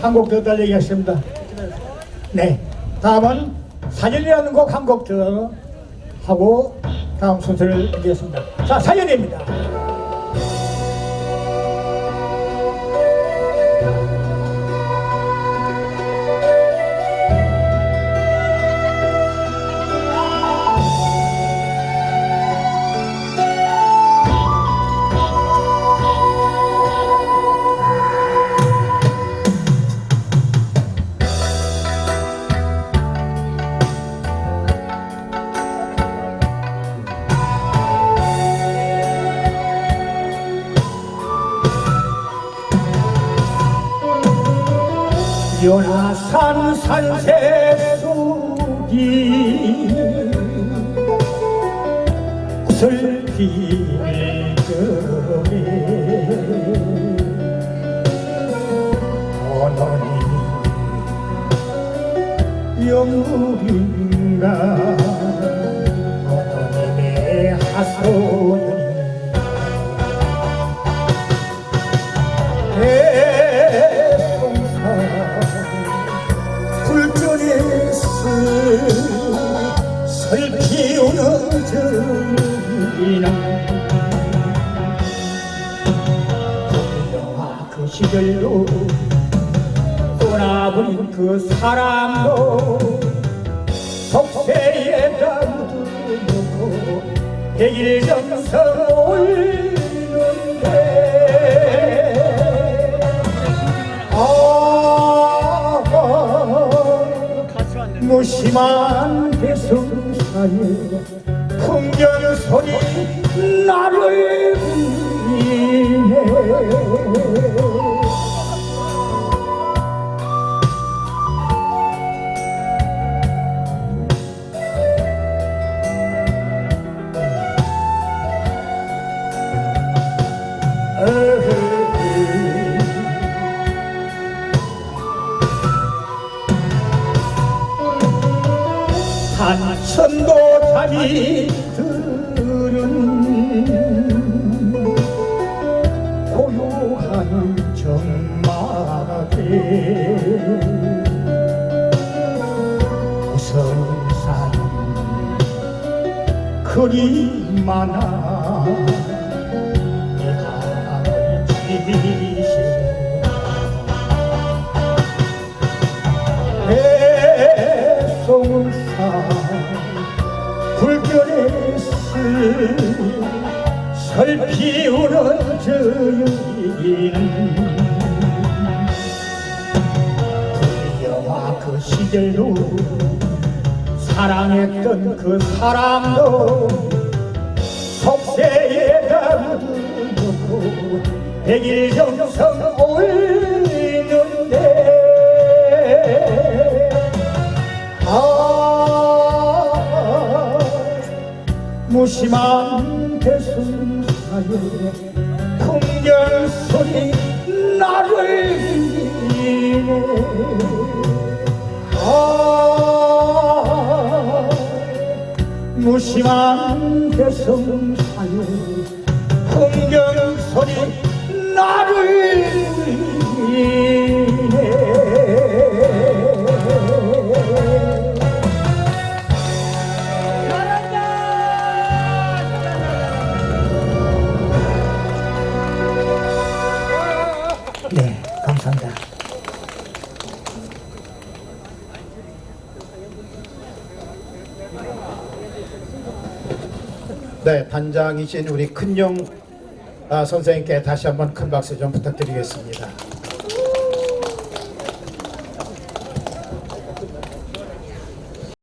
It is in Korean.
한 곡 더 달리겠습니다. 네, 다음은 사연이라는 곡 한 곡 더 하고 다음 순서를 드리겠습니다. 자, 사연입니다. 연하산 산새속이 슬피 적에 어머니 영물인가? 어머님의 하소연이 저기는 영화 그 시절로 떠나버린 그 사람도 속세에다 묻어놓고 백일 정성 올리는데 아 무심한 대성사에 풍경 소리 나를 산천도 잠이 들은 고요한 정막에 우성산 그리 많아 설피우는 저 여인은 불려와 그 시절로 사랑했던 그 사람도 속세에다 묻어놓고 백일 정성 올리는데 아 무심한 풍경 소리 나를 울리네. 아 무심한 대성사에 풍경 소리 나를 울리네 네, 단장이신 우리 큰용 아, 선생님께 다시 한번 큰 박수 좀 부탁드리겠습니다.